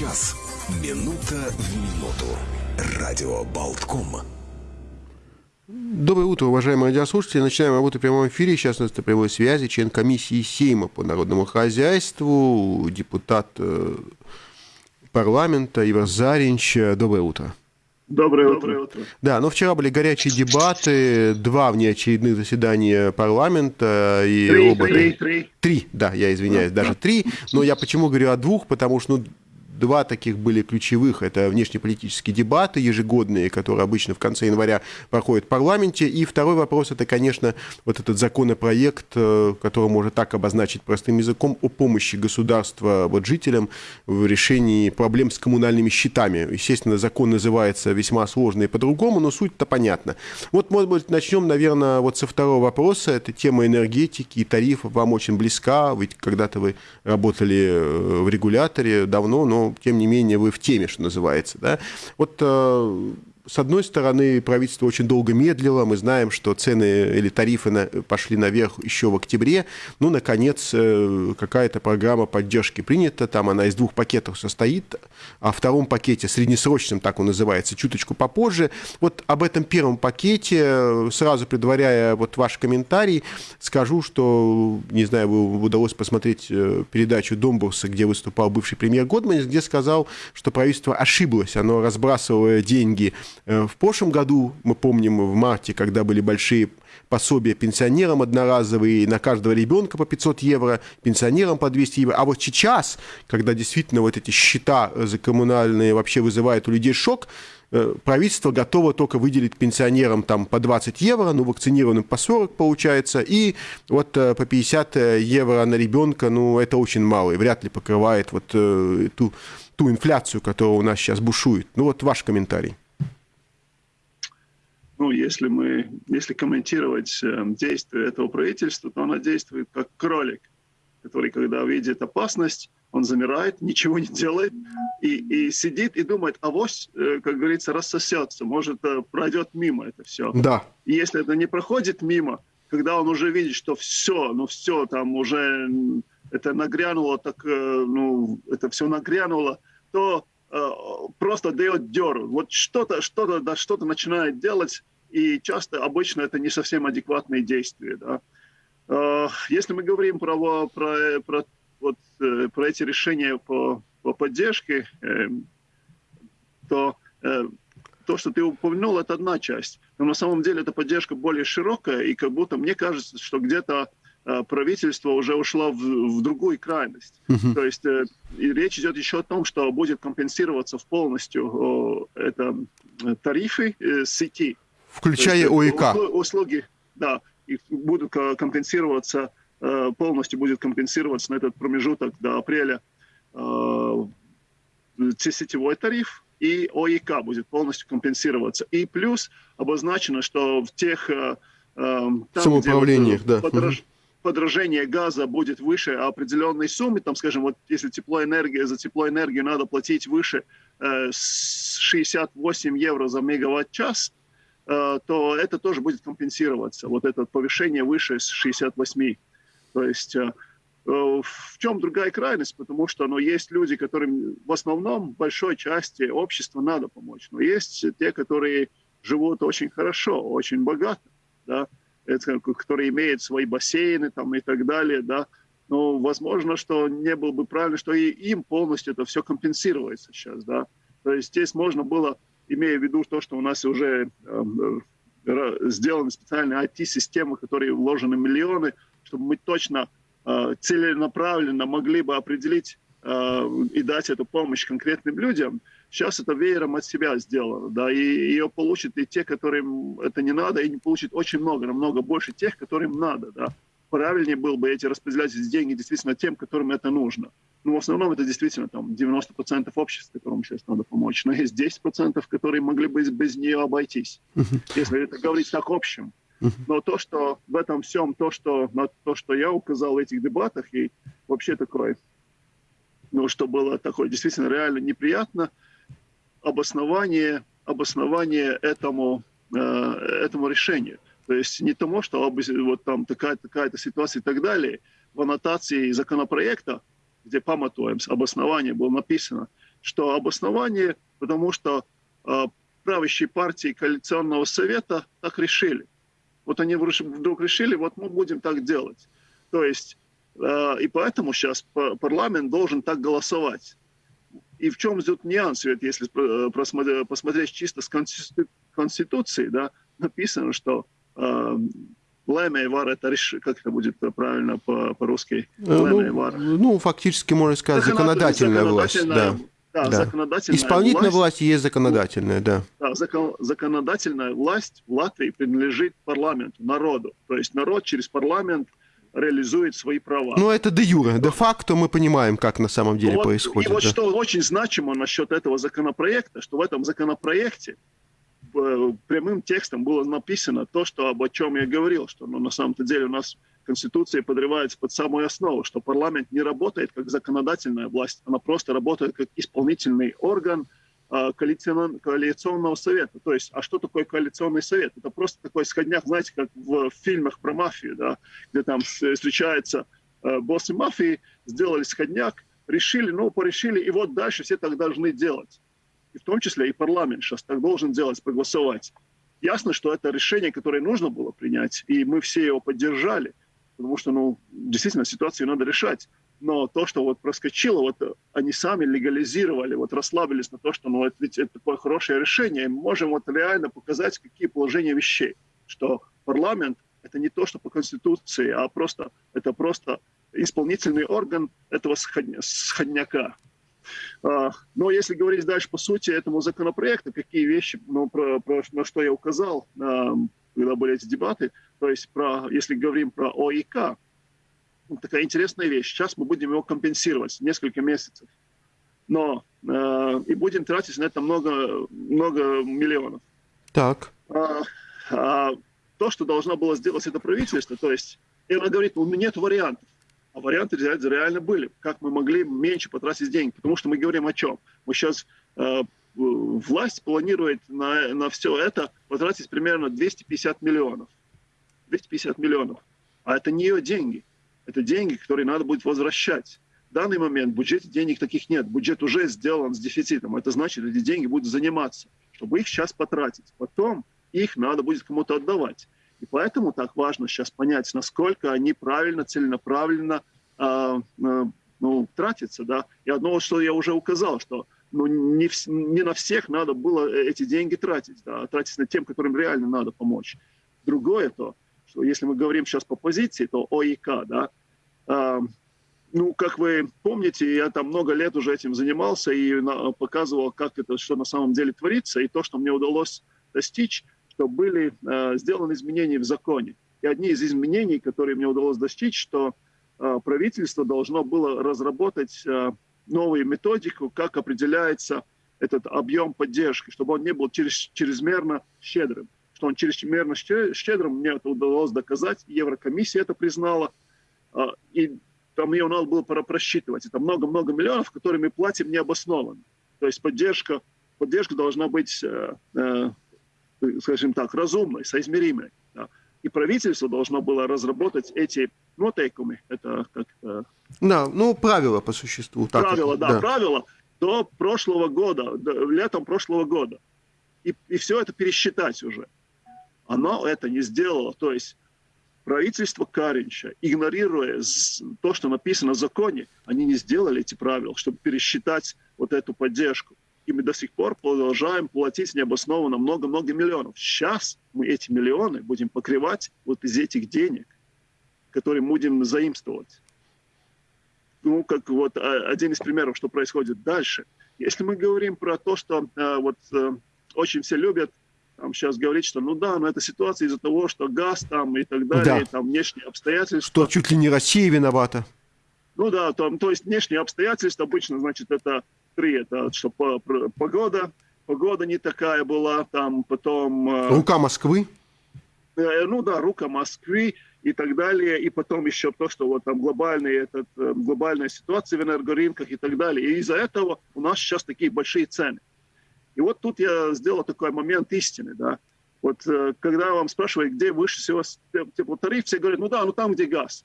час. Минута в минуту. Радио Болтком. Доброе утро, уважаемые радиослушатели. Начинаем работу в прямом эфире. Сейчас у нас на прямой связи член комиссии Сейма по народному хозяйству, депутат э, парламента Ивар Заринч. Доброе утро. Доброе утро. Доброе утро. Да, но вчера были горячие дебаты, два внеочередных заседания парламента и три, роботы. Три, три. Три, да, я извиняюсь, даже три. Но я почему говорю о двух, потому что ну, два таких были ключевых. Это внешнеполитические дебаты ежегодные, которые обычно в конце января проходят в парламенте. И второй вопрос – это, конечно, вот этот законопроект, э, который можно так обозначить простым языком, о помощи государства вот жителям в решении проблем с коммунальными счетами. Естественно, закон называется весьма сложно и по-другому, но суть-то понятна. Вот, может быть, начнем, наверное, вот со второго вопроса. Это тема энергетики и тарифов вам очень близка, ведь когда-то вы работали э, в регуляторе давно, но тем не менее вы в теме, что называется. Да? Вот э, с одной стороны, правительство очень долго медлило. Мы знаем, что цены или тарифы на, пошли наверх еще в октябре. Ну, наконец, э, какая-то программа поддержки принята. Там она из двух пакетов состоит. О втором пакете, среднесрочном, так он называется, чуточку попозже. Вот об этом первом пакете, сразу предваряя вот ваш комментарий, скажу, что, не знаю, вы удалось посмотреть э, передачу Домбурса, где выступал бывший премьер Годманис, где сказал, что правительство ошиблось. Оно разбрасывая деньги Э, в прошлом году, мы помним, в марте, когда были большие пособия пенсионерам одноразовые, на каждого ребенка по 500 евро, пенсионерам по 200 евро. А вот сейчас, когда действительно вот эти счета за коммунальные вообще вызывают у людей шок, э, правительство готово только выделить пенсионерам там по 20 евро, ну, вакцинированным по 40 получается, и вот э, по 50 евро на ребенка, ну, это очень мало, и вряд ли покрывает вот ту, ту инфляцию, которая у нас сейчас бушует. Ну, вот ваш комментарий ну, если мы, если комментировать э, действия этого правительства, то оно действует как кролик, который, когда видит опасность, он замирает, ничего не делает и, и сидит и думает, а авось, э, как говорится, рассосется, может, э, пройдет мимо это все. Да. И если это не проходит мимо, когда он уже видит, что все, ну все, там уже это нагрянуло, так, ну, это все нагрянуло, то просто дает деру. Вот что-то, что-то, да, что-то начинает делать, и часто, обычно это не совсем адекватные действия. Да. А, если мы говорим про, про, про, вот, э, про эти решения по, по поддержке, эм, то э, то, что ты упомянул, это одна часть. Но на самом деле эта поддержка более широкая, и как будто мне кажется, что где-то правительство уже ушло в, в другую крайность. Uh-huh. То есть и речь идет еще о том, что будет компенсироваться в полностью это тарифы сети. Включая есть, ОИК. Услуги, да, будут компенсироваться, э, полностью будет компенсироваться на этот промежуток до апреля э, сетевой тариф, и ОИК будет полностью компенсироваться. И плюс обозначено, что в тех... Э, там, Самоуправлениях, да. Подорож, подорожение газа будет выше определенной суммы, там, скажем, вот если теплоэнергия, за теплоэнергию надо платить выше э, 68 евро за мегаватт-час, Э, то это тоже будет компенсироваться. Вот это повышение выше с 68. То есть э, э, в чем другая крайность? Потому что ну, есть люди, которым в основном большой части общества надо помочь. Но есть те, которые живут очень хорошо, очень богато, да, это, которые имеют свои бассейны там, и так далее. Да. Но возможно, что не было бы правильно, что и им полностью это все компенсируется сейчас. Да. То есть здесь можно было имея в виду то, что у нас уже эм, э, сделаны специальные IT-системы, которые вложены миллионы, чтобы мы точно э, целенаправленно могли бы определить э, и дать эту помощь конкретным людям. Сейчас это веером от себя сделано, да, и ее получат и те, которым это не надо, и не получат очень много, намного больше тех, которым надо, да. Правильнее было бы эти распределять эти деньги действительно тем, которым это нужно. Ну, в основном это действительно там 90% общества, которым сейчас надо помочь. Но есть 10%, которые могли бы без нее обойтись, если это говорить так общем. Uh-huh. Но то, что в этом всем, то, что, на то, что я указал в этих дебатах, и вообще такое, ну, что было такое действительно реально неприятно, обоснование, обоснование этому, э, этому решению. То есть не тому, что вот там такая-то такая ситуация и так далее. В аннотации законопроекта где памятуем, обоснование было написано, что обоснование, потому что э, правящие партии коалиционного совета так решили. Вот они вдруг решили, вот мы будем так делать. То есть, э, и поэтому сейчас парламент должен так голосовать. И в чем идет нюанс, ведь если э, посмотреть чисто с Конституции, да, написано, что э, Лэмя и Вар, это реш... как это будет правильно по- по-русски? Ну, ну, фактически, можно сказать, законодательная, законодательная власть. Да. Да, да. законодательная Исполнительная власть, власть есть законодательная, да. Да, закон, законодательная власть в Латвии принадлежит парламенту, народу. То есть народ через парламент реализует свои права. Ну, это де юре. Де факто мы понимаем, как на самом деле вот, происходит. И вот да. что очень значимо насчет этого законопроекта, что в этом законопроекте э, прямым текстом было написано то, что, об чем я говорил, что ну, на самом-то деле у нас Конституция подрывается под самую основу, что парламент не работает как законодательная власть, она просто работает как исполнительный орган – а, коалиционного совета. То есть, а что такое коалиционный совет? Это просто такой сходняк, знаете, как в фильмах про мафию, да, где там встречаются э, боссы мафии, сделали сходняк, решили, ну, порешили, и вот дальше все так должны делать. И в том числе и парламент сейчас так должен делать, проголосовать. Ясно, что это решение, которое нужно было принять, и мы все его поддержали, потому что, ну, действительно, ситуацию надо решать но то, что вот проскочило, вот они сами легализировали, вот расслабились на то, что ну, это, ведь это такое хорошее решение, и мы можем вот реально показать, какие положения вещей, что парламент – это не то, что по Конституции, а просто это просто исполнительный орган этого сходняка. А, но если говорить дальше по сути этому законопроекту, какие вещи, ну, про, про, на что я указал, когда были эти дебаты, то есть про, если говорим про ОИК, такая интересная вещь. Сейчас мы будем его компенсировать несколько месяцев. Но э, и будем тратить на это много, много миллионов. Так. А, а, то, что должно было сделать это правительство, то есть, и она говорит, у меня нет вариантов. А варианты реально были. Как мы могли меньше потратить деньги? Потому что мы говорим о чем? Мы сейчас э, власть планирует на, на все это потратить примерно 250 миллионов. 250 миллионов. А это не ее деньги. Это деньги, которые надо будет возвращать. В данный момент в бюджете денег таких нет. Бюджет уже сделан с дефицитом. Это значит, эти деньги будут заниматься, чтобы их сейчас потратить. Потом их надо будет кому-то отдавать. И поэтому так важно сейчас понять, насколько они правильно, целенаправленно э, э, ну, тратятся. Да? И одно, что я уже указал, что ну, не, в, не на всех надо было эти деньги тратить, да, а тратить на тем, которым реально надо помочь. Другое то, что если мы говорим сейчас по позиции, то ОИК, да, а, ну, как вы помните, я там много лет уже этим занимался и показывал, как это, что на самом деле творится, и то, что мне удалось достичь, что были э, сделаны изменения в законе. И одни из изменений, которые мне удалось достичь, что э, правительство должно было разработать э, новую методику, как определяется этот объем поддержки, чтобы он не был через, чрезмерно щедрым. Что он чрезмерно щедрым, мне это удалось доказать, Еврокомиссия это признала – а, и там ее надо было просчитывать. Это много-много миллионов, которые мы платим необоснованно. То есть поддержка, поддержка должна быть, э, э, скажем так, разумной, соизмеримой. И правительство должно было разработать эти нотейкумы. Это как... Э, да, ну, правила по существу. Так правила, да, да, правила до прошлого года, до, летом прошлого года. И, и все это пересчитать уже. Оно это не сделало. То есть правительство Каринча, игнорируя то, что написано в законе, они не сделали эти правила, чтобы пересчитать вот эту поддержку. И мы до сих пор продолжаем платить необоснованно много-много миллионов. Сейчас мы эти миллионы будем покрывать вот из этих денег, которые будем заимствовать. Ну, как вот а, один из примеров, что происходит дальше. Если мы говорим про то, что э, вот э, очень все любят там сейчас говорить, что ну да, но это ситуация из-за того, что газ там и так далее, да. и, там внешние обстоятельства. Что чуть ли не Россия виновата. Ну да, там, то есть внешние обстоятельства обычно, значит, это три, это что погода, погода не такая была, там потом... Э, рука Москвы? Э, ну да, рука Москвы и так далее, и потом еще то, что вот там глобальный, этот, э, глобальная ситуация в энергорынках и так далее. И из-за этого у нас сейчас такие большие цены. И вот тут я сделал такой момент истины, да. Вот э, когда вам спрашивают, где выше всего теплотариф, все говорят, ну да, ну там, где газ.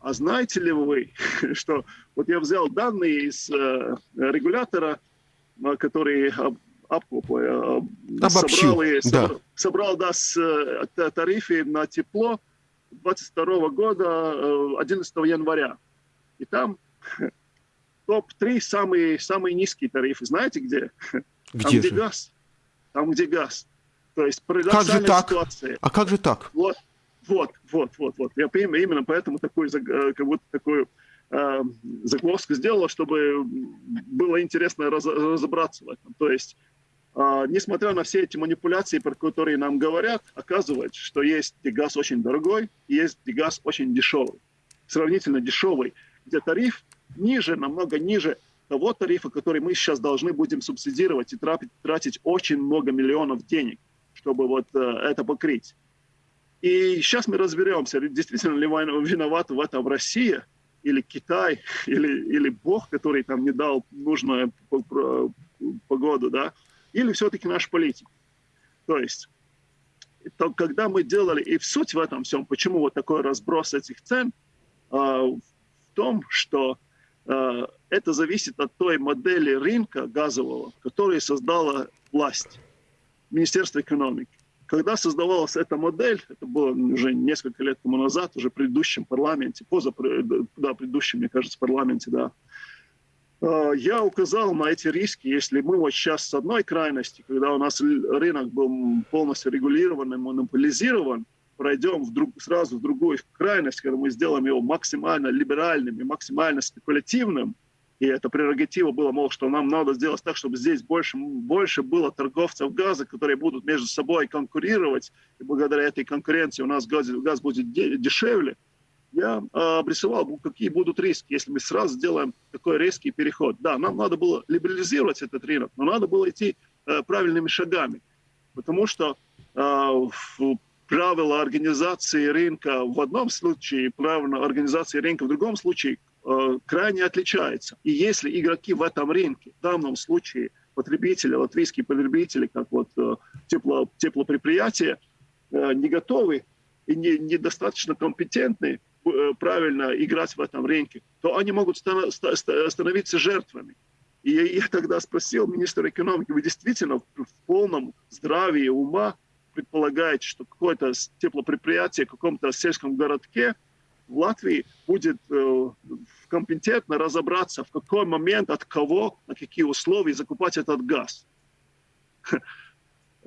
А знаете ли вы, что вот я взял данные из э, регулятора который Обобщил, собрал, и, да. собрал да, с, тарифы на тепло 22 года 11 января. И там топ-3 самые, самые низкие тарифы. Знаете где? Где Там, же? где газ. Там, где газ. То есть как же так? ситуация. А как же так? Вот, вот, вот, вот, вот. Я именно поэтому такой, э, как будто такую э, загвоздку сделала, чтобы было интересно раз, разобраться в этом. То есть, э, несмотря на все эти манипуляции, про которые нам говорят, оказывается, что есть газ очень дорогой, есть газ очень дешевый, сравнительно дешевый, где тариф ниже, намного ниже того тарифа, который мы сейчас должны будем субсидировать и тратить, очень много миллионов денег, чтобы вот э, это покрыть. И сейчас мы разберемся, действительно ли виноват в этом Россия или Китай, или, или Бог, который там не дал нужную погоду, да, или все-таки наш политик. То есть, то, когда мы делали, и в суть в этом всем, почему вот такой разброс этих цен, э, в том, что это зависит от той модели рынка газового, которую создала власть, Министерство экономики. Когда создавалась эта модель, это было уже несколько лет тому назад, уже в предыдущем парламенте, поза, да, предыдущем, мне кажется, парламенте, да, э, я указал на эти риски, если мы вот сейчас с одной крайности, когда у нас рынок был полностью регулирован и монополизирован, пройдем в друг, сразу в другую крайность, когда мы сделаем его максимально либеральным и максимально спекулятивным, и это прерогатива была, мол, что нам надо сделать так, чтобы здесь больше, больше было торговцев газа, которые будут между собой конкурировать, и благодаря этой конкуренции у нас газ, газ будет дешевле. Я э, обрисовал, какие будут риски, если мы сразу сделаем такой резкий переход. Да, нам надо было либерализировать этот рынок, но надо было идти э, правильными шагами, потому что в правила организации рынка в одном случае, правила организации рынка в другом случае э, крайне отличаются. И если игроки в этом рынке, в данном случае потребители, латвийские потребители, как вот э, тепло, теплопредприятия, э, не готовы и не, недостаточно компетентны э, правильно играть в этом рынке, то они могут станов, становиться жертвами. И я тогда спросил министра экономики, вы действительно в полном здравии ума предполагаете, что какое-то теплопредприятие в каком-то сельском городке в Латвии будет э, компетентно разобраться, в какой момент, от кого, на какие условия закупать этот газ.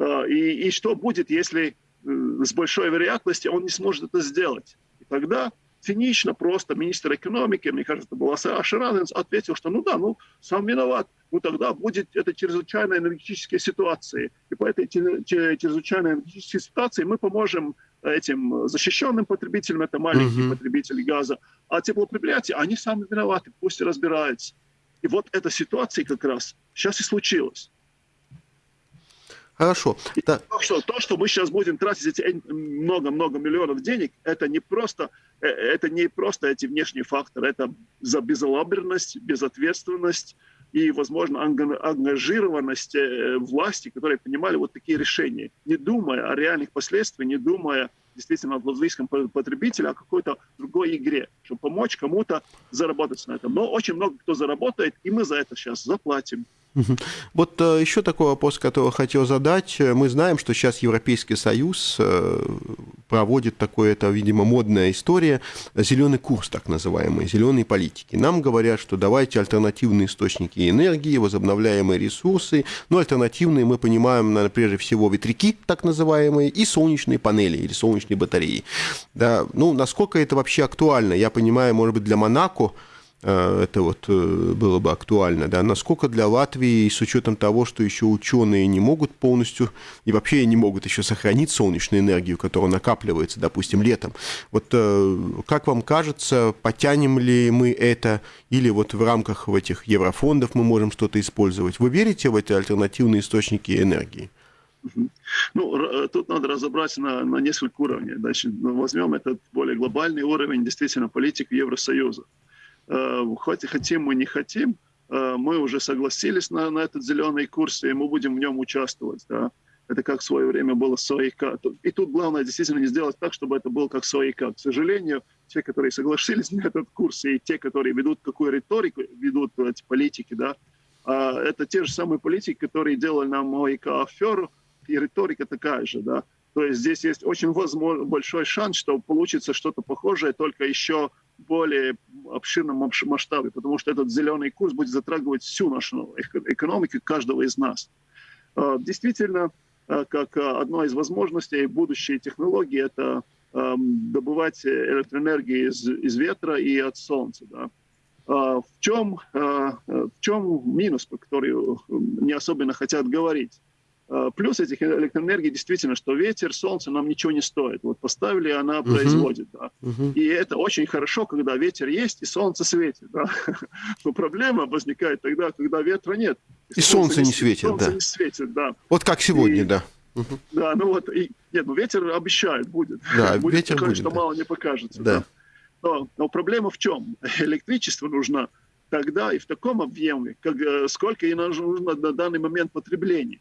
Э, и, и что будет, если э, с большой вероятностью он не сможет это сделать. И тогда цинично просто министр экономики, мне кажется, это был Ашараненс, ответил, что ну да, ну сам виноват, ну тогда будет это чрезвычайная энергетическая ситуация. И по этой чрезвычайной энергетической ситуации мы поможем этим защищенным потребителям, это маленькие uh-huh. потребители газа, а теплопредприятия, они сами виноваты, пусть разбираются. И вот эта ситуация как раз сейчас и случилась. Хорошо. Да. То, что, то, что мы сейчас будем тратить эти много-много миллионов денег, это не просто, э, это не просто эти внешние факторы, это за безалаберность, безответственность и, возможно, ангажированность э, власти, которые принимали вот такие решения, не думая о реальных последствиях, не думая действительно о латвийском потребителе, а какой-то другой игре, чтобы помочь кому-то заработать на этом. Но очень много кто заработает, и мы за это сейчас заплатим. Вот э, еще такой вопрос, который хотел задать. Мы знаем, что сейчас Европейский Союз э, проводит такое, это, видимо, модная история, зеленый курс, так называемый, зеленые политики. Нам говорят, что давайте альтернативные источники энергии, возобновляемые ресурсы. Но альтернативные мы понимаем, наверное, прежде всего ветряки, так называемые, и солнечные панели или солнечные батареи. Да, ну, насколько это вообще актуально? Я понимаю, может быть, для Монако это вот э, было бы актуально, да, насколько для Латвии, с учетом того, что еще ученые не могут полностью, и вообще не могут еще сохранить солнечную энергию, которая накапливается, допустим, летом. Вот э, как вам кажется, потянем ли мы это, или вот в рамках в этих еврофондов мы можем что-то использовать? Вы верите в эти альтернативные источники энергии? Ну, тут надо разобраться на, на несколько уровней. Значит, возьмем этот более глобальный уровень, действительно, политики Евросоюза. Э, хоть хотим мы не хотим, э, мы уже согласились на, на этот зеленый курс, и мы будем в нем участвовать. Да? Это как в свое время было с. И тут главное действительно не сделать так, чтобы это было как с. К сожалению, те, которые согласились на этот курс, и те, которые ведут какую риторику, ведут эти политики, да, А это те же самые политики, которые делали нам ОИК аферу, и риторика такая же, да. То есть здесь есть очень возможно, большой шанс, что получится что-то похожее, только еще более обширном масштабе, потому что этот зеленый курс будет затрагивать всю нашу экономику каждого из нас. А, действительно, а, как одна из возможностей будущей технологии, это добывать электроэнергию из, из ветра и от солнца. Да. А, в чем, в чем минус, по который не особенно хотят говорить? Э, плюс этих электроэнергий действительно, что ветер, солнце нам ничего не стоит. Вот поставили, она uh-huh. производит. Да. Uh-huh. И это очень хорошо, когда ветер есть и солнце светит. Да. Но проблема возникает тогда, когда ветра нет. И, и солнце, солнце не светит, солнце да. не светит, да. Вот как сегодня, и, да. Uh-huh. Да, ну вот, и, нет, ну ветер обещает, будет. Да, будет ветер такое, будет, что да. мало не покажется. Да. да. Но, но проблема в чем? Электричество нужно тогда и в таком объеме, как, э, сколько и нужно на данный момент потребления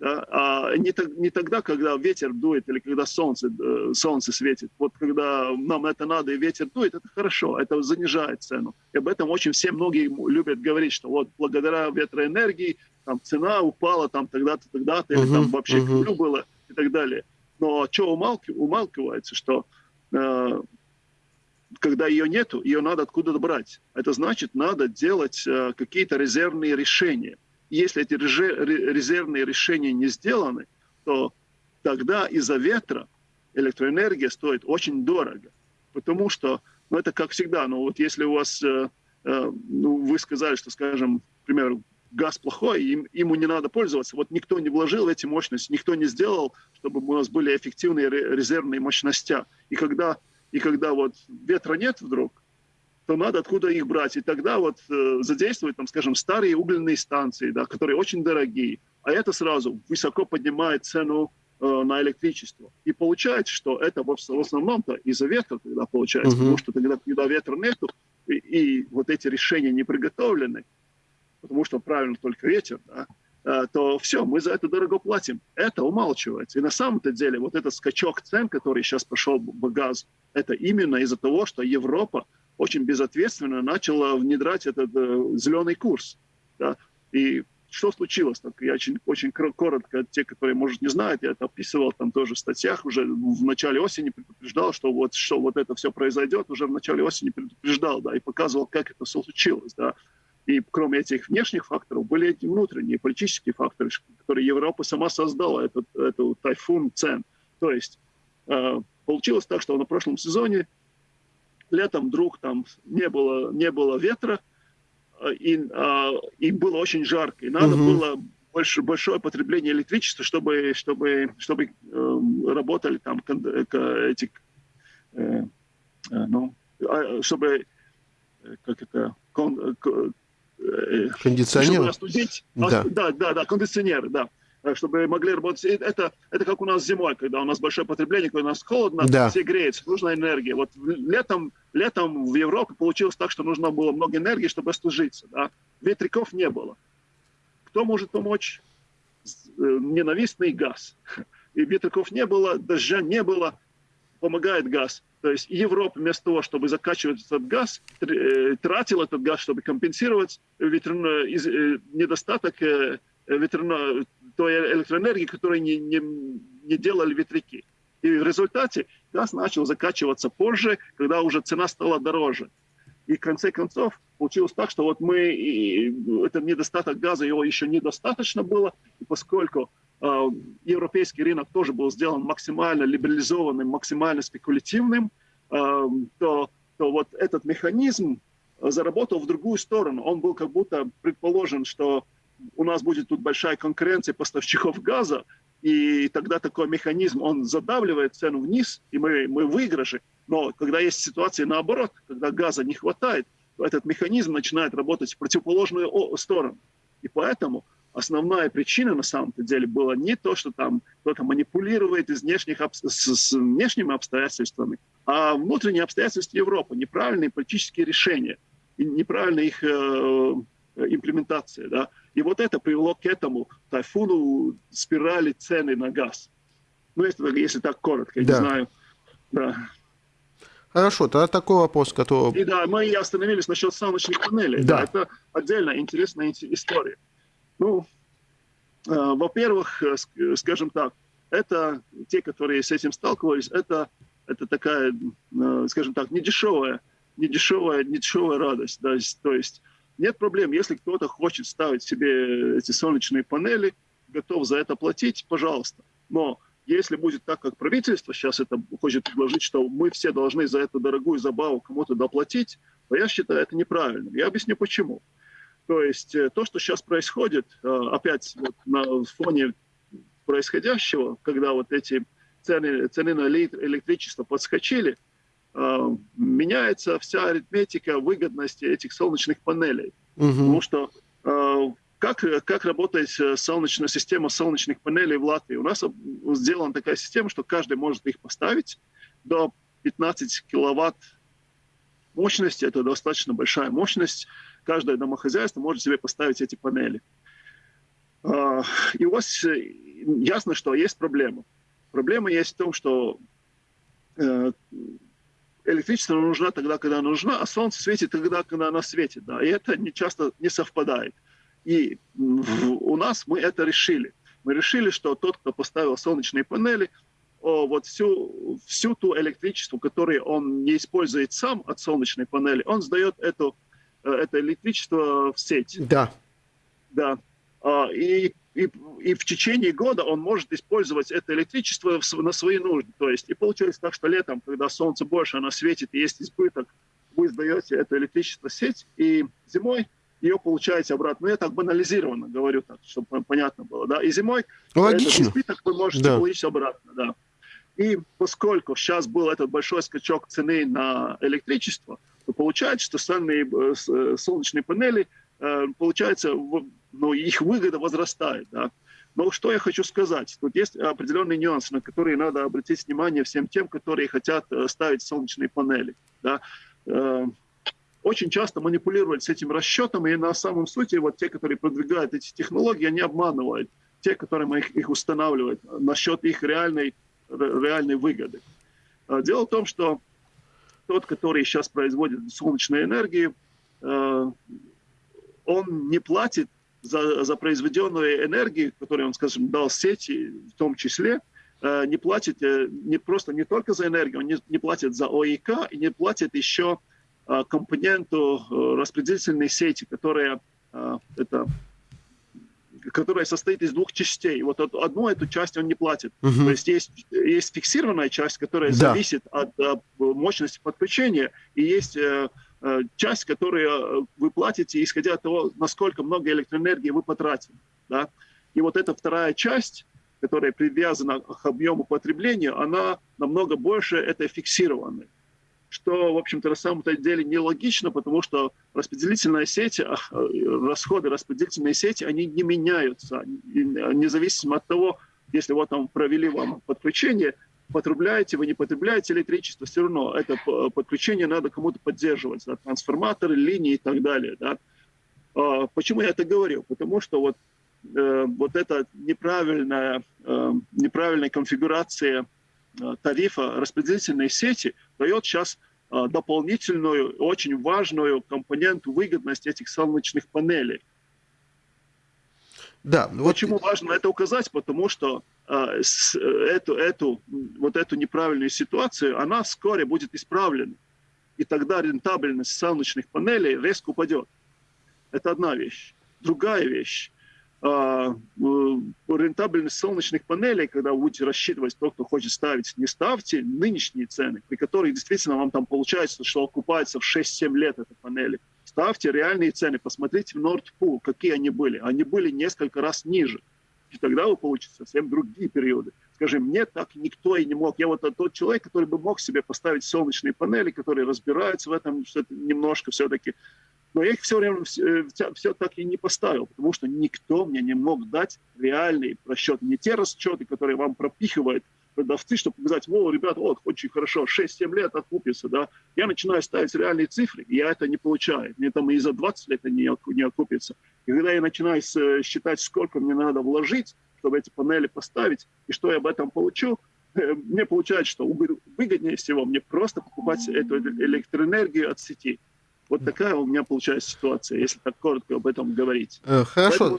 да, а не, не тогда, когда ветер дует или когда солнце, э, солнце светит. Вот когда нам это надо и ветер дует, это хорошо, это занижает цену. И об этом очень все многие любят говорить, что вот благодаря ветроэнергии там цена упала там тогда-то, тогда-то, или uh-huh, там вообще uh-huh. было и так далее. Но что умалки, умалкивается, что э, когда ее нету, ее надо откуда-то брать. Это значит, надо делать э, какие-то резервные решения – если эти резервные решения не сделаны, то тогда из-за ветра электроэнергия стоит очень дорого. Потому что, ну это как всегда, ну вот если у вас, э, э, ну вы сказали, что, скажем, к примеру, газ плохой, им, ему не надо пользоваться. Вот никто не вложил эти мощности, никто не сделал, чтобы у нас были эффективные резервные мощности. И когда, и когда вот ветра нет вдруг, то надо откуда их брать. И тогда вот э, задействовать, там, скажем, старые угольные станции, да, которые очень дорогие. А это сразу высоко поднимает цену э, на электричество. И получается, что это в, в основном-то из-за ветра тогда получается, uh-huh. потому что тогда, когда ветра нету, и, и вот эти решения не приготовлены, потому что правильно только ветер, да, э, то все, мы за это дорого платим. Это умалчивается. И на самом-то деле вот этот скачок цен, который сейчас пошел в газ, это именно из-за того, что Европа очень безответственно начала внедрять этот э, зеленый курс. Да? И что случилось? Так, я очень, очень коротко, те, которые, может, не знают, я это описывал там тоже в статьях, уже в начале осени предупреждал, что вот, что вот это все произойдет, уже в начале осени предупреждал, да, и показывал, как это случилось, да. И кроме этих внешних факторов были эти внутренние политические факторы, которые Европа сама создала, этот, этот тайфун цен. То есть э, получилось так, что на прошлом сезоне летом вдруг там не было, не было ветра, э, и, а, и было очень жарко. И надо угу. было больше, большое потребление электричества, чтобы, чтобы, чтобы э, работали там эти, э, э, ну, а, чтобы, э, как это, кон, кондиционеры? Чтобы остудить, да. да, да, да, кондиционеры, да. Э, чтобы могли работать. Это, это как у нас зимой, когда у нас большое потребление, когда у нас холодно, да. все греются, нужна энергия. Вот летом, летом в Европе получилось так, что нужно было много энергии, чтобы остужиться. Да? Ветряков не было. Кто может помочь? Э, ненавистный газ. И ветряков не было, дождя не было, помогает газ. То есть Европа вместо того, чтобы закачивать этот газ, э, тратила этот газ, чтобы компенсировать ветряной недостаток ветряной, той электроэнергии, которую не, не, не делали ветряки. И в результате газ начал закачиваться позже, когда уже цена стала дороже. И в конце концов получилось так, что вот мы, и, это недостаток газа, его еще недостаточно было, и поскольку э, европейский рынок тоже был сделан максимально либерализованным, максимально спекулятивным, э, то, то вот этот механизм заработал в другую сторону. Он был как будто предположен, что у нас будет тут большая конкуренция поставщиков газа, и тогда такой механизм, он задавливает цену вниз, и мы, мы выигрыши. Но когда есть ситуация наоборот, когда газа не хватает, то этот механизм начинает работать в противоположную сторону. И поэтому основная причина на самом деле была не то, что там кто-то манипулирует из внешних, с, с внешними обстоятельствами, а внутренние обстоятельства Европы, неправильные политические решения, и неправильная их э, имплементация. Да? И вот это привело к этому тайфуну спирали цены на газ. Ну, если, если так коротко, я да. не знаю. Да. Хорошо, тогда такой вопрос, который... И да, мы и остановились насчет солнечных панелей. Да. да это отдельно интересная история. Ну, э, во-первых, э, скажем так, это те, которые с этим сталкивались, это, это такая, э, скажем так, недешевая, недешевая, недешевая радость. Да, то есть нет проблем, если кто-то хочет ставить себе эти солнечные панели, готов за это платить, пожалуйста. Но если будет так, как правительство сейчас это хочет предложить, что мы все должны за эту дорогую забаву кому-то доплатить, то я считаю это неправильным. Я объясню почему. То есть э, то, что сейчас происходит, э, опять вот на фоне происходящего, когда вот эти цены, цены на электричество подскочили, меняется вся арифметика выгодности этих солнечных панелей. Угу. Потому что как, как работает э, солнечная система солнечных панелей в Латвии? У нас сделана такая система, что каждый может их поставить до 15 киловатт мощности. Это достаточно большая мощность. Каждое домохозяйство может себе поставить эти панели. И у вас э, ясно, что есть проблема. Проблема есть в том, что э, электричество нужно тогда, когда нужно, а солнце светит тогда, когда оно светит. Да? И это не часто не совпадает. И у нас мы это решили. Мы решили, что тот, кто поставил солнечные панели, вот всю, всю ту электричество, которое он не использует сам от солнечной панели, он сдает эту, э, это электричество в сеть. Да. Да. А, и, и, и в течение года он может использовать это электричество на свои нужды. То есть, и получается так, что летом, когда солнце больше, оно светит и есть избыток, вы сдаете это электричество в сеть, и зимой ее получаете обратно. Ну, я так банализированно говорю, так, чтобы понятно было. Да? И зимой Логично. этот избыток вы можете да. получить обратно. Да. И поскольку сейчас был этот большой скачок цены на электричество, то получается, что сальные э, э, солнечные панели, э, получается, ну, их выгода возрастает. Да? Но что я хочу сказать? Тут есть определенные нюансы, на которые надо обратить внимание всем тем, которые хотят ставить солнечные панели. Да? очень часто манипулировать с этим расчетом, и на самом сути вот те, которые продвигают эти технологии, они обманывают те, которым их, их устанавливают насчет их реальной, реальной выгоды. А, дело в том, что тот, который сейчас производит солнечную энергию, э, он не платит за, за произведенную энергию, которую он, скажем, дал сети, в том числе, э, не платит э, не просто не только за энергию, он не, не платит за ОИК и не платит еще Э, компоненту распределительной сети, которая, это, которая состоит из двух частей. Вот одну эту часть он не платит. Угу. То есть, есть есть фиксированная часть, которая да. зависит от мощности подключения, и есть часть, которую вы платите, исходя от того, насколько много электроэнергии вы потратили. Да? И вот эта вторая часть, которая привязана к объему потребления, она намного больше этой фиксированной что, в общем-то, на самом деле нелогично, потому что распределительная сеть, а, расходы распределительной сети, они не меняются, независимо от того, если вот там провели вам подключение, потребляете вы, не потребляете электричество, все равно это подключение надо кому-то поддерживать, да, трансформаторы, линии и так далее. Да. А, почему я это говорю? Потому что вот, э, вот эта неправильная, э, неправильная конфигурация Э, тарифа распределительной сети дает сейчас дополнительную, очень важную компоненту выгодности этих солнечных панелей. Да, вот... Почему важно это указать? Потому что э, с, э, эту, эту, вот эту неправильную ситуацию, она вскоре будет исправлена. И тогда рентабельность солнечных панелей резко упадет. Это одна вещь. Другая вещь. А, рентабельность солнечных панелей, когда вы будете рассчитывать тот, кто хочет ставить, не ставьте нынешние цены, при которых действительно вам там получается, что окупается в 6-7 лет эти панели. Ставьте реальные цены, посмотрите в Nordpool, какие они были. Они были несколько раз ниже. И тогда вы получите совсем другие периоды. Скажем, мне так никто и не мог. Я вот тот человек, который бы мог себе поставить солнечные панели, которые разбираются в этом немножко все-таки. Но я их все время все, все так и не поставил, потому что никто мне не мог дать реальный расчет. Не те расчеты, которые вам пропихивают продавцы, чтобы показать, о, ребята, вот, очень хорошо, 6-7 лет окупится, да. Я начинаю ставить реальные цифры, и я это не получаю. Мне там и за 20 лет это не, не окупится. И когда я начинаю считать, сколько мне надо вложить, чтобы эти панели поставить, и что я об этом получу, мне получается, что выгоднее всего мне просто покупать эту электроэнергию от сети. Вот такая у меня получается ситуация, если так коротко об этом говорить. Хорошо. Поэтому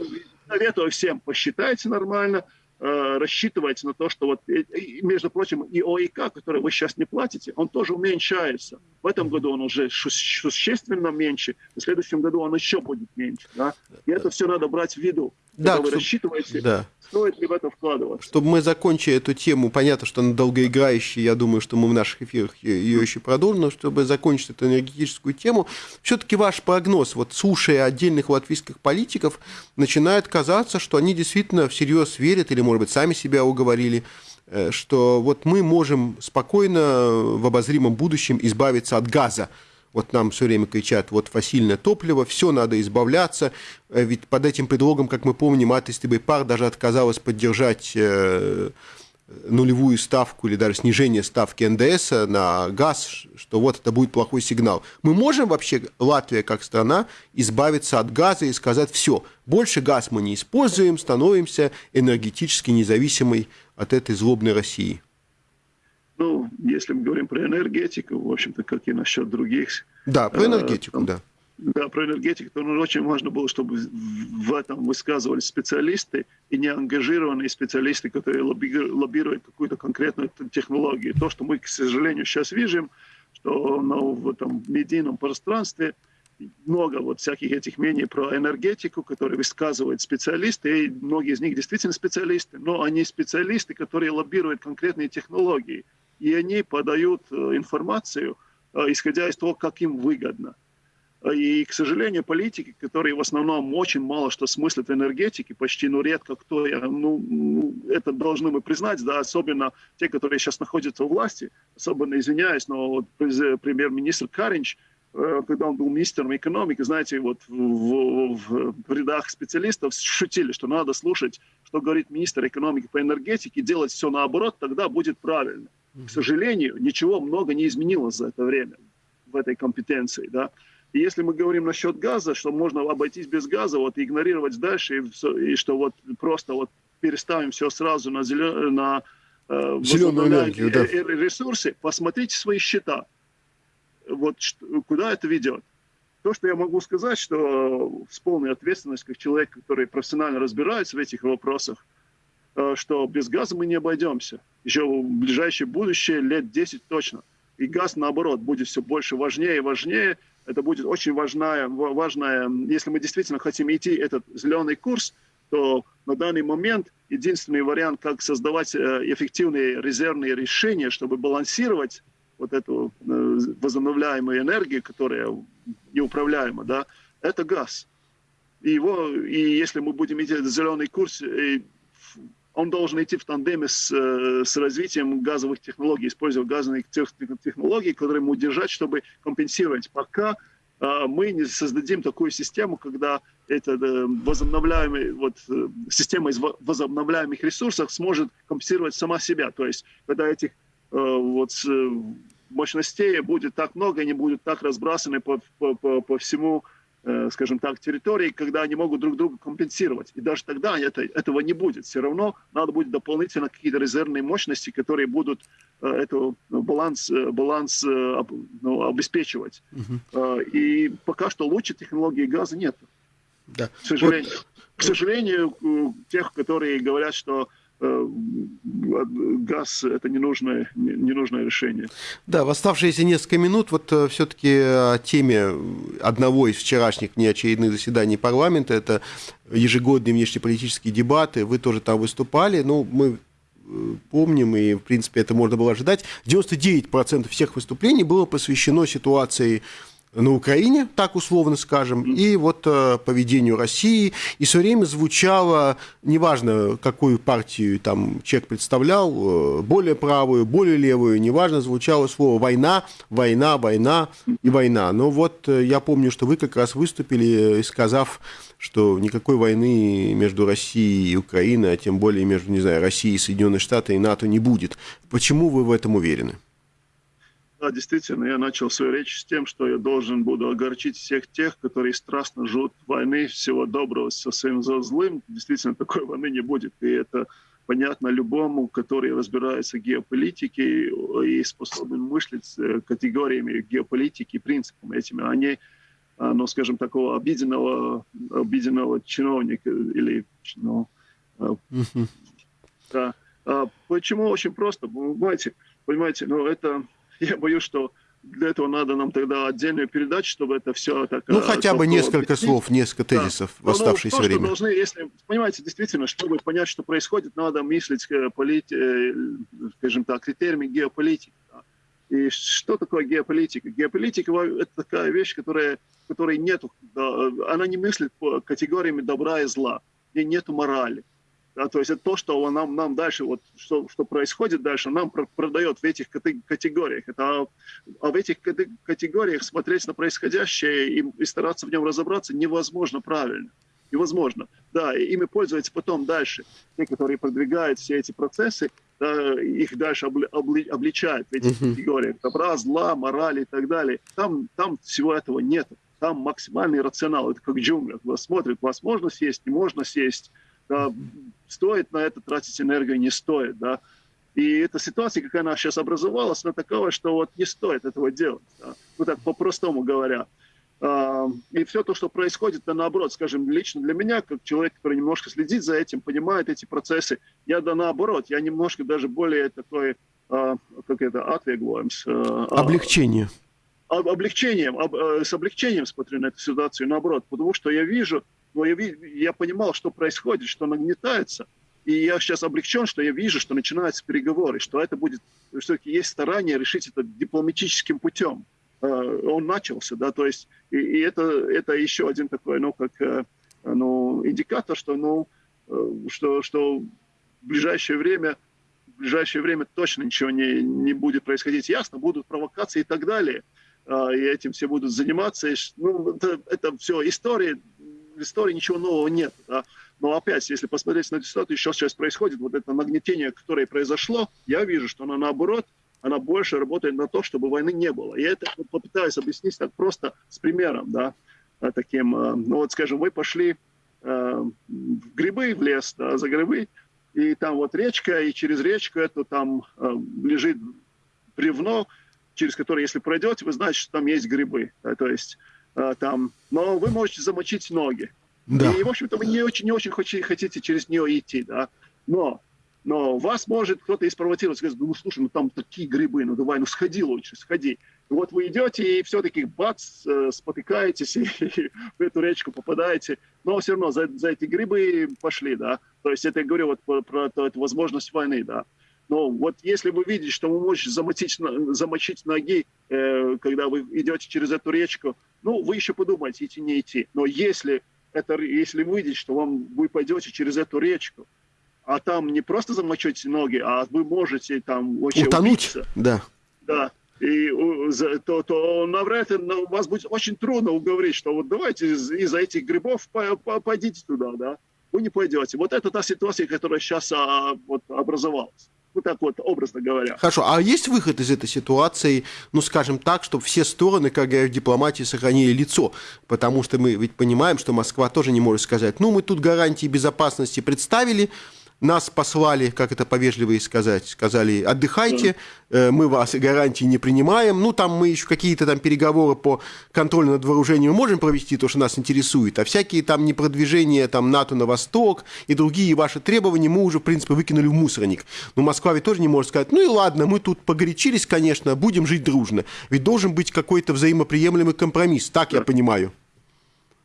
советую всем, посчитайте нормально, Э, рассчитывать на то, что вот, между прочим, и ОИК, который вы сейчас не платите, он тоже уменьшается. В этом году он уже существенно меньше, в следующем году он еще будет меньше. Да? И это все надо брать в виду. Да, когда вы чтоб... рассчитываете, да. Стоит ли в это вкладываться. Чтобы мы закончили эту тему, понятно, что она долгоиграющая, я думаю, что мы в наших эфирах ее еще продолжим, но чтобы закончить эту энергетическую тему, все-таки ваш прогноз, вот слушая отдельных латвийских политиков, начинает казаться, что они действительно всерьез верят или, может быть, сами себя уговорили, э, что вот мы можем спокойно в обозримом будущем избавиться от газа, вот нам все время кричат, вот фасильное топливо, все надо избавляться. Э, ведь под этим предлогом, как мы помним, Атыстый пар даже отказалась поддержать э, нулевую ставку или даже снижение ставки НДС на газ, что вот это будет плохой сигнал. Мы можем вообще, Латвия как страна, избавиться от газа и сказать, все, больше газ мы не используем, становимся энергетически независимой от этой злобной России. Ну, если мы говорим про энергетику, в общем-то, как и насчет других. Да, про э, энергетику, э, да. Да, про энергетику, то ну, очень важно было, чтобы в этом высказывались специалисты и не ангажированные специалисты, которые лоббируют какую-то конкретную технологию. То, что мы, к сожалению, сейчас видим, что ну, в этом медийном пространстве много вот всяких этих мнений про энергетику, которые высказывают специалисты, и многие из них действительно специалисты, но они специалисты, которые лоббируют конкретные технологии и они подают э, информацию, э, исходя из того, как им выгодно. И, к сожалению, политики, которые в основном очень мало что смыслят в энергетике, почти, ну, редко кто, ну, ну, это должны мы признать, да, особенно те, которые сейчас находятся у власти, особенно извиняюсь, но вот премьер-министр Каринч, э, когда он был министром экономики, знаете, вот в, в, в рядах специалистов шутили, что надо слушать, что говорит министр экономики по энергетике, делать все наоборот, тогда будет правильно. К сожалению, ничего много не изменилось за это время в этой компетенции. Да? И если мы говорим насчет газа, что можно обойтись без газа, вот игнорировать дальше, и, и что вот просто вот переставим все сразу на, зелен, на э, зеленую энергию, да. ресурсы, посмотрите свои счета. Вот куда это ведет. То, что я могу сказать, что с полной ответственностью, как человек, который профессионально разбирается в этих вопросах, Э, что без газа мы не обойдемся. Еще в ближайшее будущее, лет 10 точно. И газ, наоборот, будет все больше важнее и важнее. Это будет очень важная, важная, если мы действительно хотим идти этот зеленый курс, то на данный момент единственный вариант, как создавать э, эффективные резервные решения, чтобы балансировать вот эту э, возобновляемую энергию, которая неуправляема, да, это газ. И, его, и если мы будем идти этот зеленый курс, он должен идти в тандеме с, э, с развитием газовых технологий, используя газовые технологии, которые ему держать, чтобы компенсировать. Пока э, мы не создадим такую систему, когда эта э, возобновляемая вот, система из возобновляемых ресурсов сможет компенсировать сама себя. То есть, когда этих вот, мощностей будет так много, они будут так разбрасаны по, по, по, по всему Э, скажем так, территорий, когда они могут друг друга компенсировать. И даже тогда это, этого не будет. Все равно надо будет дополнительно какие-то резервные мощности, которые будут э, эту баланс, э, баланс ну, обеспечивать. Угу. И пока что лучше технологии газа нет. Да. К сожалению. Вот. К сожалению, тех, которые говорят, что Э, газ – это ненужное, ненужное решение. Да, в оставшиеся несколько минут вот э, все-таки о теме одного из вчерашних неочередных заседаний парламента, это ежегодные внешнеполитические дебаты, вы тоже там выступали, ну, мы э, помним, и, в принципе, это можно было ожидать, 99% всех выступлений было посвящено ситуации на Украине, так условно скажем, и вот э, поведению России. И все время звучало, неважно, какую партию там человек представлял, э, более правую, более левую, неважно, звучало слово «война», «война», «война» и «война». Но вот э, я помню, что вы как раз выступили, сказав, что никакой войны между Россией и Украиной, а тем более между, не знаю, Россией, Соединенные Штаты и НАТО не будет. Почему вы в этом уверены? Да, действительно, я начал свою речь с тем, что я должен буду огорчить всех тех, которые страстно ждут войны, всего доброго со своим злым. Действительно, такой войны не будет. И это понятно любому, который разбирается в геополитике и способен мыслить категориями геополитики, принципами этими, а не, ну, скажем, такого обиденного, обиденного чиновника или, ну, да. А почему? Очень просто. Понимаете, понимаете, ну, это, я боюсь, что для этого надо нам тогда отдельную передачу, чтобы это все так... Ну, хотя бы несколько объяснить. слов, несколько тезисов да. в оставшееся ну, то, время. должны, если, понимаете, действительно, чтобы понять, что происходит, надо мыслить, э, полит, э, скажем так, критериями геополитики. И что такое геополитика? Геополитика – это такая вещь, которая, которой нету, она не мыслит по категориями добра и зла, и нету морали. Да, то есть это то, что нам, нам дальше, вот, что, что происходит дальше, нам продает в этих категориях. Это, а, в этих категориях смотреть на происходящее и, и стараться в нем разобраться невозможно правильно. Невозможно. Да, и ими пользуются потом дальше. Те, которые продвигают все эти процессы, да, их дальше обли, обли, обличают в этих uh-huh. категориях. Добра, зла, морали и так далее. Там, там всего этого нет. Там максимальный рационал. Это как джунгля. Вас смотрят, вас можно съесть, не можно съесть да, стоит на это тратить энергию, не стоит, да. И эта ситуация, как она сейчас образовалась, она такова, что вот не стоит этого делать, да? ну так по-простому говоря. А, и все то, что происходит, это наоборот, скажем, лично для меня, как человек, который немножко следит за этим, понимает эти процессы, я да наоборот, я немножко даже более такой, а, как это, отвеглуемс. А, Облегчение. Облегчением, с облегчением смотрю на эту ситуацию, наоборот, потому что я вижу, но я, я понимал, что происходит, что нагнетается. И я сейчас облегчен, что я вижу, что начинаются переговоры, что это будет, все-таки есть старание решить это дипломатическим путем. Э, он начался, да, то есть, и, и это, это еще один такой, ну, как, э, ну, индикатор, что, ну, э, что, что в ближайшее время, в ближайшее время точно ничего не, не будет происходить. Ясно, будут провокации и так далее, и этим все будут заниматься. Ну, это, это все история, в истории ничего нового нет. Да? Но опять, если посмотреть на эту ситуацию, еще сейчас происходит вот это нагнетение, которое произошло, я вижу, что оно наоборот, она больше работает на то, чтобы войны не было. И это попытаюсь объяснить так просто с примером, да, таким, э, ну вот, скажем, вы пошли э, в грибы, в лес, да, за грибы, и там вот речка, и через речку это там э, лежит бревно, через которое, если пройдете, вы знаете, что там есть грибы. Да, то есть Э, там, но вы можете замочить ноги. Да. И, в общем-то, вы не очень, не очень хотите через нее идти, да. Но, но вас может кто-то и спровоцировать, сказать, ну, слушай, ну там такие грибы, ну давай, ну сходи лучше, сходи. И вот вы идете, и все-таки бац, э, спотыкаетесь, и, и в эту речку попадаете, но все равно за, за эти грибы пошли, да. То есть это я говорю вот про, про, про эту возможность войны, да. Но вот если вы видите, что вы можете замочить, замочить ноги, э, когда вы идете через эту речку, ну, вы еще подумайте, идти, не идти. Но если, это, если вы видите, что вам, вы пойдете через эту речку, а там не просто замочите ноги, а вы можете там очень Утонуть, убиться, да. Да, и то, то навряд ли вас будет очень трудно уговорить, что вот давайте из-за этих грибов пойдите туда, да. Вы не пойдете. Вот это та ситуация, которая сейчас а, вот, образовалась. Вот так вот, образно говоря. Хорошо, а есть выход из этой ситуации, ну, скажем так, чтобы все стороны, как говорят в дипломатии, сохранили лицо? Потому что мы ведь понимаем, что Москва тоже не может сказать, ну, мы тут гарантии безопасности представили, нас послали, как это повежливее сказать, сказали, отдыхайте, э, мы вас гарантии не принимаем. Ну, там мы еще какие-то там переговоры по контролю над вооружением можем провести, то, что нас интересует, а всякие там непродвижения там НАТО на восток и другие ваши требования мы уже, в принципе, выкинули в мусорник. Но Москва ведь тоже не может сказать, ну и ладно, мы тут погорячились, конечно, будем жить дружно. Ведь должен быть какой-то взаимоприемлемый компромисс, так я понимаю.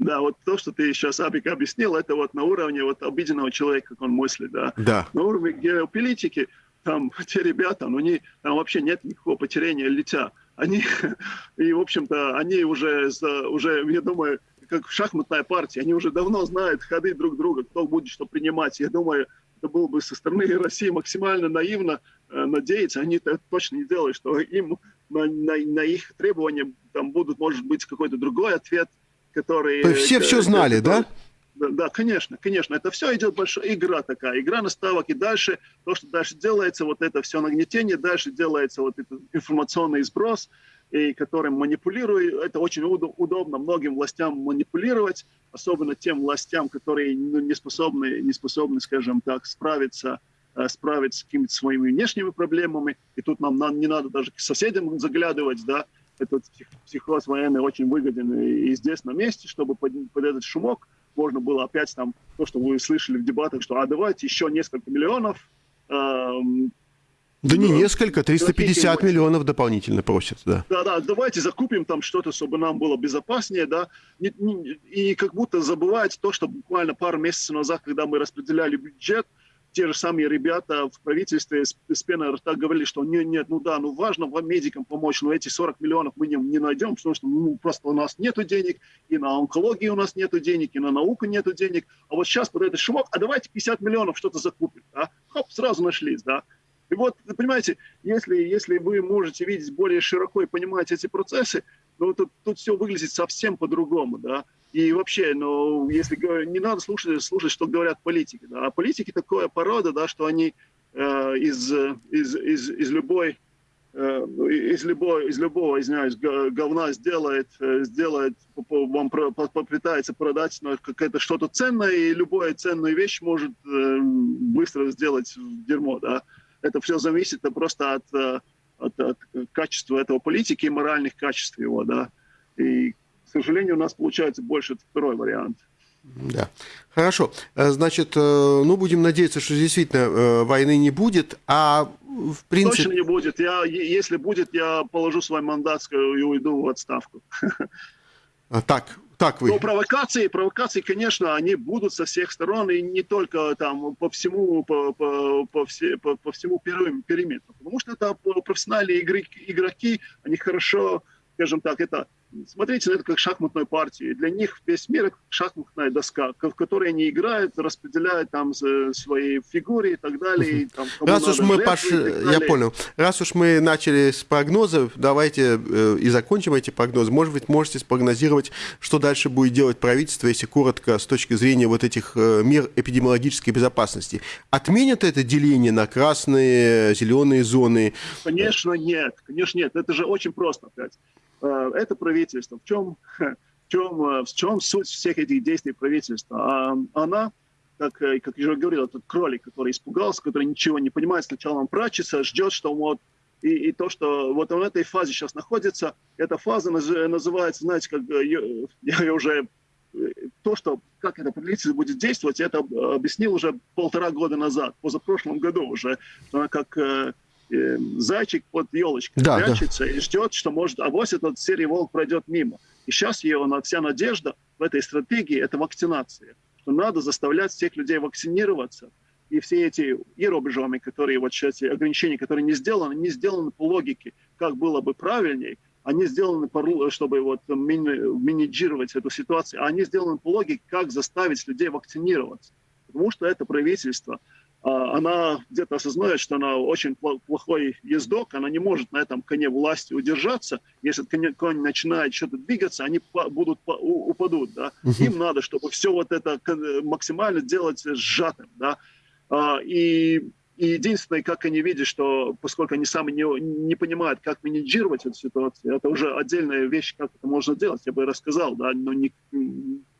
Да, вот то, что ты сейчас, Абик, объяснил, это вот на уровне вот обыденного человека, как он мыслит, да. Да. На уровне геополитики, там те ребята, ну, они, там вообще нет никакого потеряния лица. Они, и, в общем-то, они уже, уже, я думаю, как шахматная партия, они уже давно знают ходы друг друга, кто будет что принимать. Я думаю, это было бы со стороны России максимально наивно э, надеяться. Они это точно не делают, что им на, на, на их требования там будут, может быть, какой-то другой ответ – которые... То есть все все знали, да? Да, да, конечно, конечно. Это все идет большая игра такая, игра наставок. И дальше, то, что дальше делается, вот это все нагнетение, дальше делается вот этот информационный сброс, и которым манипулируют. Это очень удобно многим властям манипулировать, особенно тем властям, которые ну, не, способны, не способны, скажем так, справиться справиться с какими-то своими внешними проблемами, и тут нам, нам не надо даже к соседям заглядывать, да, этот психоз военный очень выгоден и, здесь на месте, чтобы под, под этот шумок можно было опять там, то, что вы слышали в дебатах, что а давайте еще несколько миллионов. Эм, да не несколько, 350 миллионов дополнительно просят, да. Да, да, давайте закупим там что-то, чтобы нам было безопаснее, да, и, и как будто забывать то, что буквально пару месяцев назад, когда мы распределяли бюджет, те же самые ребята в правительстве с, с пеной рта говорили, что нет, нет, ну да, ну важно вам медикам помочь, но эти 40 миллионов мы не, не найдем, потому что ну, просто у нас нет денег, и на онкологию у нас нет денег, и на науку нет денег, а вот сейчас под этот шумок, а давайте 50 миллионов что-то закупим, да? хоп, сразу нашлись, да. И вот, понимаете, если, если вы можете видеть более широко и понимать эти процессы, ну, тут, тут все выглядит совсем по-другому, да. И вообще, ну, если не надо слушать, слушать, что говорят политики. Да? А политики такое порода, да, что они э, из, из, из, из любой э, из любой, из любого, извиняюсь, говна сделает, э, сделает, вам попытается продать какое-то что-то ценное, и любая ценная вещь может э, быстро сделать дерьмо, да. Это все зависит просто от, от, от качества этого политики и моральных качеств его, да. И сожалению, у нас получается больше второй вариант. Да. Хорошо. Э, значит, э, ну, будем надеяться, что действительно э, войны не будет, а в принципе... Точно не будет. Я, если будет, я положу свой мандат и уйду в отставку. А, так, так вы. Но провокации, провокации, конечно, они будут со всех сторон, и не только там по всему, по, по, по, все, по, по всему периметру. Потому что это профессиональные игроки, игроки, они хорошо, скажем так, это смотрите на это как шахматную партию. Для них весь мир – шахматная доска, в которой они играют, распределяют там свои фигуры и так далее. И, там, Раз уж мы, Паш, я понял. Раз уж мы начали с прогнозов, давайте э, и закончим эти прогнозы. Может быть, можете спрогнозировать, что дальше будет делать правительство, если коротко, с точки зрения вот этих э, мер эпидемиологической безопасности. Отменят это деление на красные, зеленые зоны? Конечно, нет. Конечно, нет. Это же очень просто опять. Э, это правительство. В чем, в чем, э, в чем суть всех этих действий правительства? А, она, как, э, как я уже говорил, этот кролик, который испугался, который ничего не понимает, сначала он прячется, ждет, что вот и, и то, что вот он в этой фазе сейчас находится, эта фаза называется, знаете, как я, я уже то, что как это правительство будет действовать, это объяснил уже полтора года назад, позапрошлом году уже, как э, зайчик под елочкой да, прячется да. и ждет, что может, а вот этот серый волк пройдет мимо. И сейчас его вся надежда в этой стратегии – это вакцинация. Что надо заставлять всех людей вакцинироваться. И все эти иробежами, которые вот сейчас, ограничения, которые не сделаны, не сделаны по логике, как было бы правильней, они сделаны, чтобы вот менеджировать эту ситуацию, а они сделаны по логике, как заставить людей вакцинироваться. Потому что это правительство – она где-то осознает, что она очень плохой ездок, она не может на этом коне власти удержаться. Если конь начинает что-то двигаться, они будут упадут. Да? Им надо, чтобы все вот это максимально делать сжатым. Да? А, и и единственное, как они видят, что поскольку они сами не, не понимают, как менеджировать эту ситуацию, это уже отдельная вещь, как это можно делать, я бы рассказал, да, но не,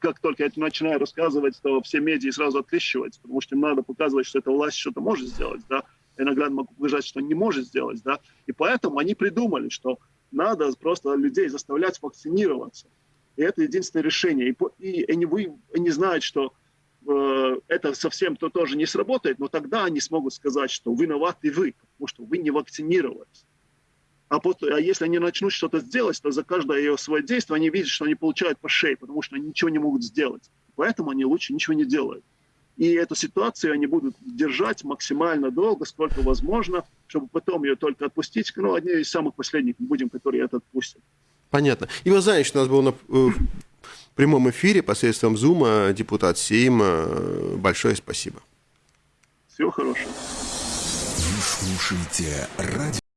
как только я начинаю рассказывать, то все медиа сразу открещиваются, потому что им надо показывать, что эта власть что-то может сделать, да, наглядно могу показать, что не может сделать, да, и поэтому они придумали, что надо просто людей заставлять вакцинироваться, и это единственное решение, и, и они, вы, они знают, что Э, это совсем то тоже не сработает, но тогда они смогут сказать, что виноваты вы, потому что вы не вакцинировались. А, потом, а если они начнут что-то сделать, то за каждое ее свое действие они видят, что они получают по шее, потому что они ничего не могут сделать. Поэтому они лучше ничего не делают. И эту ситуацию они будут держать максимально долго, сколько возможно, чтобы потом ее только отпустить. Ну, одни из самых последних будем, которые это отпустят. Понятно. И вы знаете, что у нас был э, прямом эфире посредством Зума депутат Сейма. Большое спасибо. Всего хорошего. Вы слушаете радио.